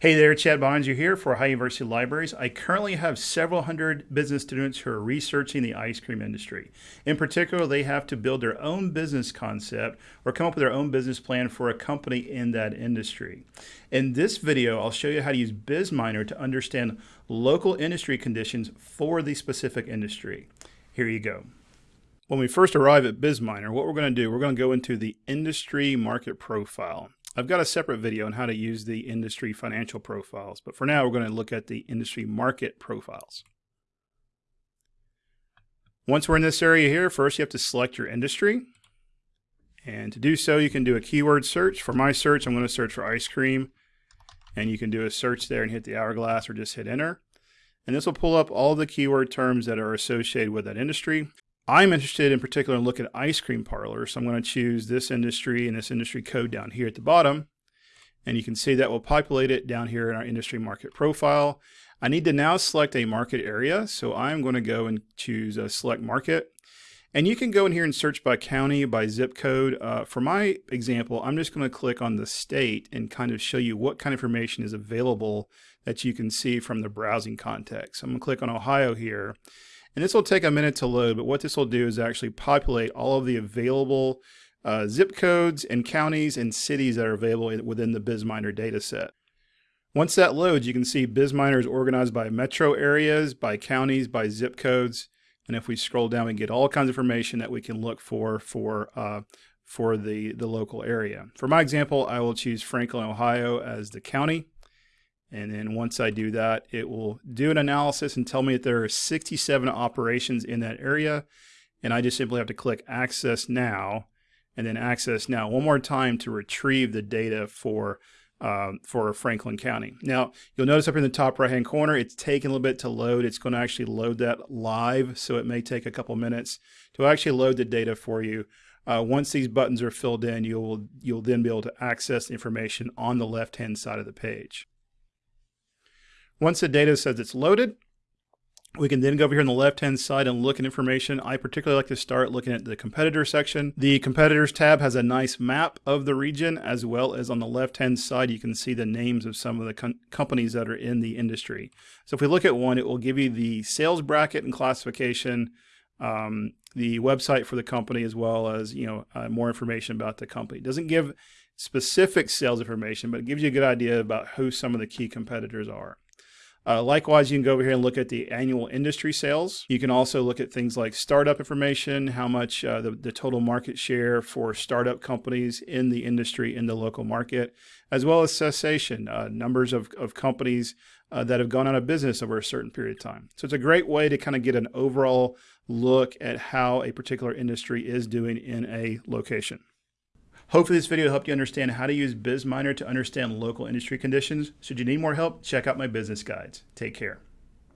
Hey there, Chad Boeninger here for Ohio University Libraries. I currently have several hundred business students who are researching the ice cream industry. In particular, they have to build their own business concept or come up with their own business plan for a company in that industry. In this video, I'll show you how to use BizMiner to understand local industry conditions for the specific industry. Here you go. When we first arrive at BizMiner, what we're going to do, we're going to go into the industry market profile. I've got a separate video on how to use the industry financial profiles, but for now we're going to look at the industry market profiles. Once we're in this area here, first you have to select your industry. And to do so, you can do a keyword search. For my search, I'm going to search for ice cream. And you can do a search there and hit the hourglass or just hit enter. And this will pull up all the keyword terms that are associated with that industry. I'm interested in particular in looking at ice cream parlors. So I'm going to choose this industry and this industry code down here at the bottom. And you can see that will populate it down here in our industry market profile. I need to now select a market area. So I'm going to go and choose a select market. And you can go in here and search by county, by zip code. Uh, for my example, I'm just going to click on the state and kind of show you what kind of information is available that you can see from the browsing context. So I'm going to click on Ohio here. And this will take a minute to load, but what this will do is actually populate all of the available uh, zip codes and counties and cities that are available within the BizMiner data set. Once that loads, you can see BizMiner is organized by metro areas, by counties, by zip codes. And if we scroll down, we get all kinds of information that we can look for for, uh, for the, the local area. For my example, I will choose Franklin, Ohio as the county. And then once I do that, it will do an analysis and tell me that there are 67 operations in that area. And I just simply have to click access now and then access now one more time to retrieve the data for um, for Franklin County. Now, you'll notice up in the top right hand corner, it's taking a little bit to load. It's going to actually load that live, so it may take a couple minutes to actually load the data for you. Uh, once these buttons are filled in, you'll, you'll then be able to access the information on the left hand side of the page. Once the data says it's loaded, we can then go over here on the left-hand side and look at information. I particularly like to start looking at the competitor section. The competitors tab has a nice map of the region, as well as on the left-hand side, you can see the names of some of the companies that are in the industry. So if we look at one, it will give you the sales bracket and classification, um, the website for the company, as well as you know uh, more information about the company. It doesn't give specific sales information, but it gives you a good idea about who some of the key competitors are. Uh, likewise, you can go over here and look at the annual industry sales. You can also look at things like startup information, how much uh, the, the total market share for startup companies in the industry in the local market, as well as cessation, uh, numbers of, of companies uh, that have gone out of business over a certain period of time. So it's a great way to kind of get an overall look at how a particular industry is doing in a location. Hopefully this video helped you understand how to use BizMiner to understand local industry conditions. Should you need more help, check out my business guides. Take care.